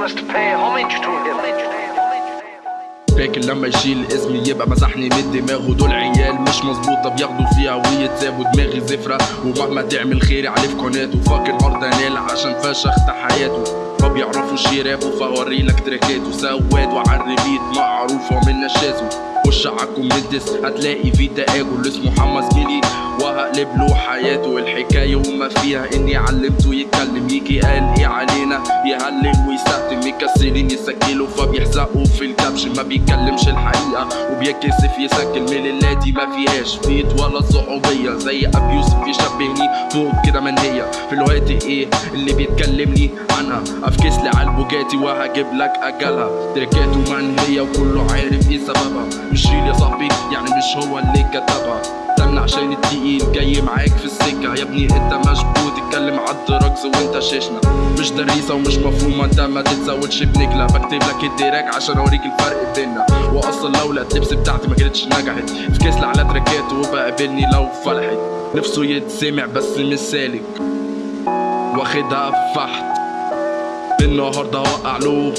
must pay homage to him. فاكر لما يشيل اسمي يبقى مسحني من دماغه. دول عيال مش مظبوطة بياخدوا فيها ويتسابوا دماغي زفرة. ومهما تعمل خيري عليه في قناته فاكر الأرض انال عشان فشخت حياته. ما بيعرفوش يرابوا فهوريلك تراكاته سواد وعالريبيت معروفه من نشازه خش عالكومنتس هتلاقي في تآجل اسمه محمد زميلي وهقلب له حياته الحكاية وما فيها. إني علمته يتكلم يجي قال إيه علينا؟ يهلل ويستخدم مكسرين يسجلوا. فبيحزقوا في الكبش ما بيتكلمش الحقيقة. وبيتكسف يسجل من الليلة دي ما فيهاش. فيت ولا صعوبية زي ابي يوسف يشبهني من هي في الوقت إيه اللي بيتكلمني عنها افكس لي على البوجاتي وهجيب لك اجلها تركاته منهيه وكله عارف إيه سببها. مش ريل يا صاحبي يعني مش هو اللي كتبها. استنى عشان التقيل جاي معاك في السكة. يا ابني انت مشبوط اتكلم عالدراجز وانت شيشنا. مش دريسة ومش مفهومة انت ما تتزودش بنجلة بكتب لك الدراك عشان اوريك الفرق بينا واصلا لولا اللبس بتاعتي ما كانتش نجحت. في كسل على تراكات وبقابلني لو فلحت نفسه يتسمع بس مش سالك واخدها فحت. النهارده وقع له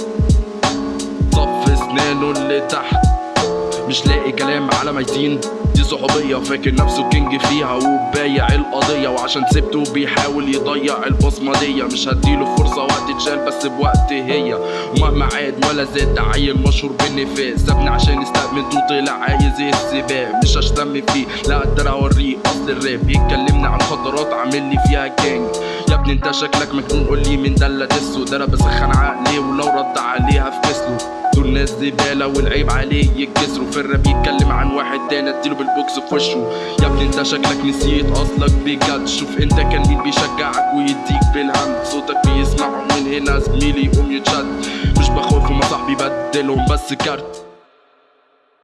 صف اسنانه اللي تحت. مش لاقي كلام على ميتين دي صحوبية فاكر نفسه king فيها وبايع القضية. وعشان سبته بيحاول يضيع البصمة دي مش هديله فرصة وقت اتشال بس بوقت هي. ومهما عاد ولا زاد عيل مشهور بالنفاق سابني عشان استأمنته طلع عايز السباق. مش هشتم فيه لا أقدر أوريه أصل الراب. بيتكلمني عن مخدرات عامل لي فيها جانج يا ابني انت شكلك مجنون قول لي مين ده اللي دسه ده أنا بسخن عقلي ولو رد عليها في كسله زبالة والعيب عليه يتكسروا في الراب يتكلم عن واحد تاني اديله بالبوكس في وشه يا ابني انت شكلك نسيت اصلك بجد. شوف انت كان مين بيشجعك ويديك بالهم صوتك بيسمعه من هنا زميلي يقوم يتشد. مش بخوف وما صاحبي بدلهم بس كارت.